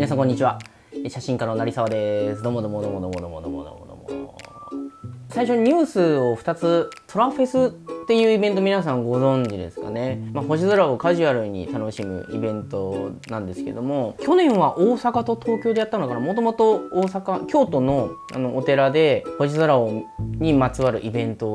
皆さんこんにちは。写真家の成沢です。どうもどうもどうもどうもどうもどうもどうも。最初にニュースを2つトラフェスっていうイベント皆さんご存知ですかね、まあ、星空をカジュアルに楽しむイベントなんですけども去年は大阪と東京でやったのかな。もともと大阪京都のあのお寺で星空をにまつわるイベント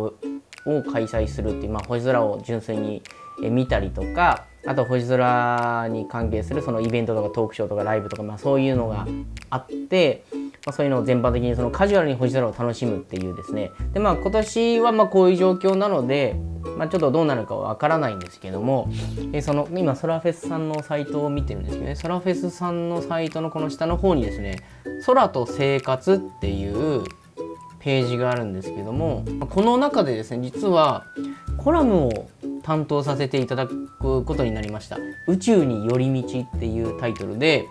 を開催するっていう、まあ、星空を純粋に見たりとかあと星空に関係するそのイベントとかトークショーとかライブとか、まあ、そういうのがあって、まあ、そういうのを全般的にそのカジュアルに星空を楽しむっていうですね。でまあ今年はまあこういう状況なので、まあ、ちょっとどうなるかわからないんですけどもえその今ソラフェスさんのサイトを見てるんですけどね。ソラフェスさんのサイトのこの下の方にですね「空と生活」っていうページがあるんですけどもこの中でですね実はコラムを担当させていただくことになりました「宇宙に寄り道」っていうタイトルで、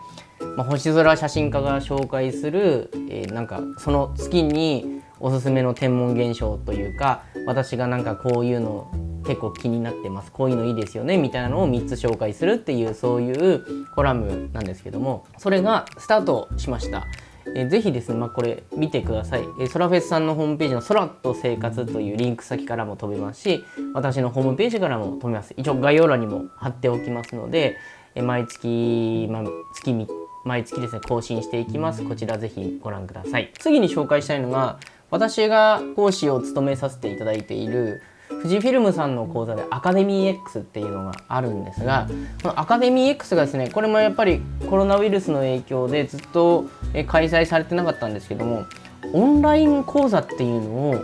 まあ、星空写真家が紹介する、えー、なんかその月におすすめの天文現象というか私がなんかこういうの結構気になってますこういうのいいですよねみたいなのを3つ紹介するっていうそういうコラムなんですけどもそれがスタートしました。えー、ぜひですね、まあ、これ見てください、えー、ソラフェスさんのホームページの空と生活というリンク先からも飛べますし私のホームページからも飛べます。一応概要欄にも貼っておきますので、えー、毎月、まあ、月毎月ですね更新していきます。こちらぜひご覧ください。次に紹介したいのが私が講師を務めさせていただいている富士フィルムさんの講座でアカデミー X っていうのがあるんですがこのアカデミー X がですねこれもやっぱりコロナウイルスの影響でずっと開催されてなかったんですけどもオンライン講座っていうのを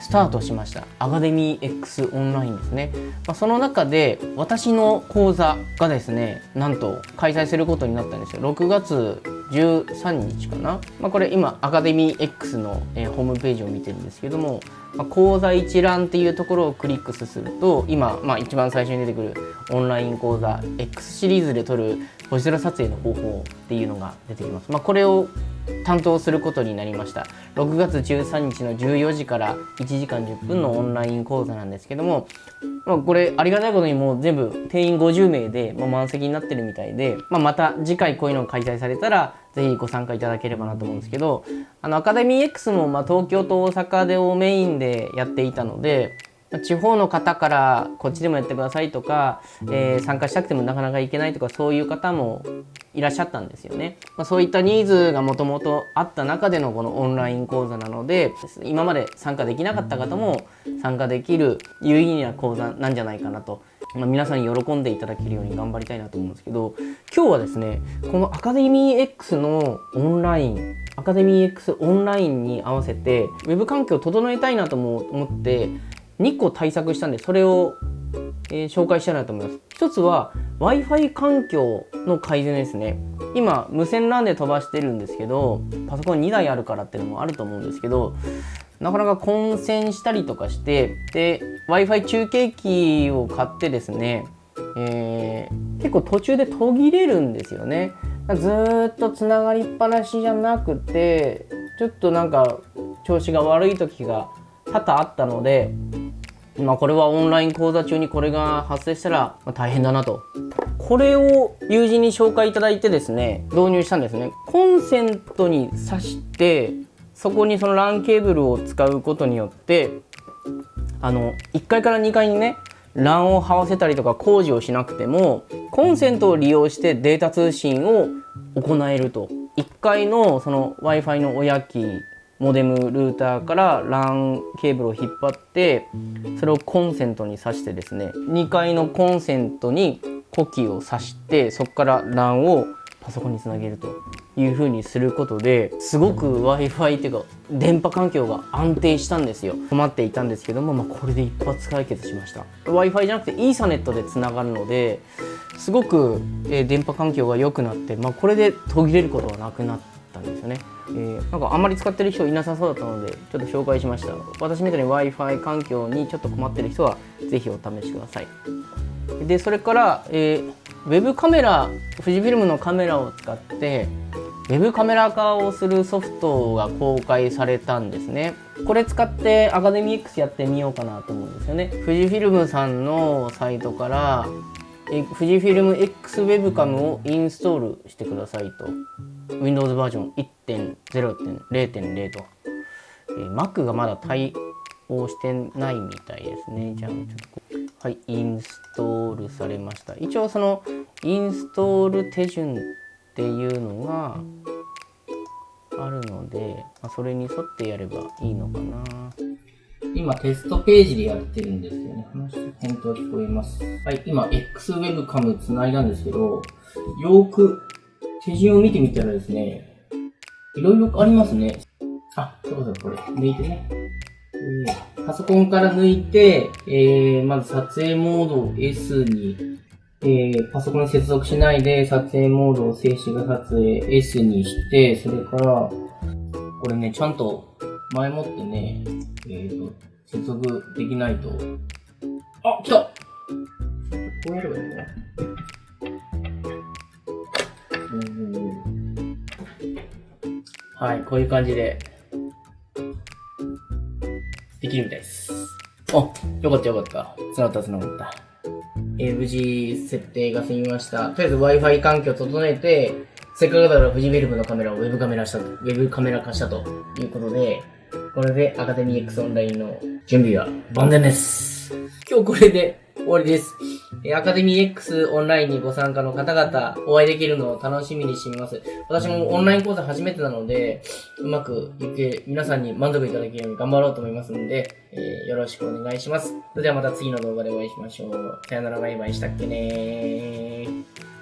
スタートしました。アカデミー X オンラインですね、まあ、その中で私の講座がですねなんと開催することになったんですよ。6月13日かな、まあ、これ今アカデミー X の、えー、ホームページを見てるんですけども、まあ、講座一覧っていうところをクリックすると今、まあ、一番最初に出てくるオンライン講座 X シリーズで撮る星空撮影の方法っていうのが出てきます、まあ、これを担当することになりました。6月13日の14時から1時間10分のオンライン講座なんですけども、まあ、これありがたいことにもう全部定員50名でもう満席になってるみたいで、まあ、また次回こういうのが開催されたらぜひご参加いただければなと思うんですけどあのアカデミー X もま東京と大阪でをメインでやっていたので地方の方からこっちでもやってくださいとか、えー、参加したくてもなかなか行けないとかそういう方もいらっしゃったんですよね。まあ、そういったニーズがもともとあった中でのこのオンライン講座なので今まで参加できなかった方も参加できる有意義な講座なんじゃないかなと、まあ、皆さんに喜んでいただけるように頑張りたいなと思うんですけど今日はですねこのアカデミー X のオンラインアカデミー X オンラインに合わせて Web 環境を整えたいなとも思って2個対策したんでそれを、えー、紹介したいなと思います。一つは Wi-Fi 環境の改善ですね。今無線 LAN で飛ばしてるんですけどパソコン2台あるからっていうのもあると思うんですけどなかなか混戦したりとかしてで Wi-Fi 中継機を買ってですね、えー、結構途中で途切れるんですよね。ずっとつながりっぱなしじゃなくてちょっとなんか調子が悪い時が多々あったのでまあこれはオンライン講座中にこれが発生したら大変だなと。これを友人に紹介いただいてですね、導入したんですね。コンセントに挿して、そこにその LAN ケーブルを使うことによって、あの、1階から2階にね、LAN を這わせたりとか工事をしなくても、コンセントを利用してデータ通信を行えると。1階のその Wi-Fi の親機モデムルーターから LAN ケーブルを引っ張ってそれをコンセントに挿してですね2階のコンセントに呼気を挿してそこから LAN をパソコンにつなげるという風にすることですごく Wi-Fi っていうか電波環境が安定したんですよ。困っていたんですけども、まあ、これで一発解決しました。Wi-Fi じゃなくてイーサネットでつながるのですごく、電波環境が良くなって、まあ、これで途切れることはなくなってたんですよね。えー、なんかあんまり使ってる人いなさそうだったのでちょっと紹介しました。私みたいに Wi-Fi 環境にちょっと困ってる人は是非お試しください。でそれから、えー、ウェブカメラ富士フィルムのカメラを使ってウェブカメラ化をするソフトが公開されたんですね。これ使ってアカデミー X やってみようかなと思うんですよね。富士フィルムさんのサイトからえ富士フィルム X ウェブカムをインストールしてくださいと。Windows バージョン1.0.0.0と、えー Mac がまだ対応してないみたいですねじゃあちょっとはいインストールされました一応そのインストール手順っていうのがあるので、まあ、それに沿ってやればいいのかな今テストページでやってるんですよね。話返答聞こえます。はい、今 XWebCam つないだんですけど、よーく手順を見てみたらですね、いろいろありますね。あ、そうそう、これ、抜いてね。えーパソコンから抜いて、えー、まず撮影モードを S に、えー、パソコンに接続しないで撮影モードを静止画撮影 S にして、それから、これね、ちゃんと前もってね、えーと、接続できないと。あ、来たこうやればいいのはい、こういう感じで、できるみたいです。あ、よかったよかった。繋がった繋がった。えー無事設定が済みました。とりあえず Wi-Fi 環境を整えて、せっかくだから富士フィルムのカメラをウェブカメラしたと、ウェブカメラ化したということで、これでアカデミー X オンラインの準備は万全です。今日これで終わりです。えーアカデミー X オンラインにご参加の方々、お会いできるのを楽しみにしています。私もオンライン講座初めてなので、うまくいけ、皆さんに満足いただけるように頑張ろうと思いますので、えーよろしくお願いします。それではまた次の動画でお会いしましょう。さよならバイバイしたっけねー。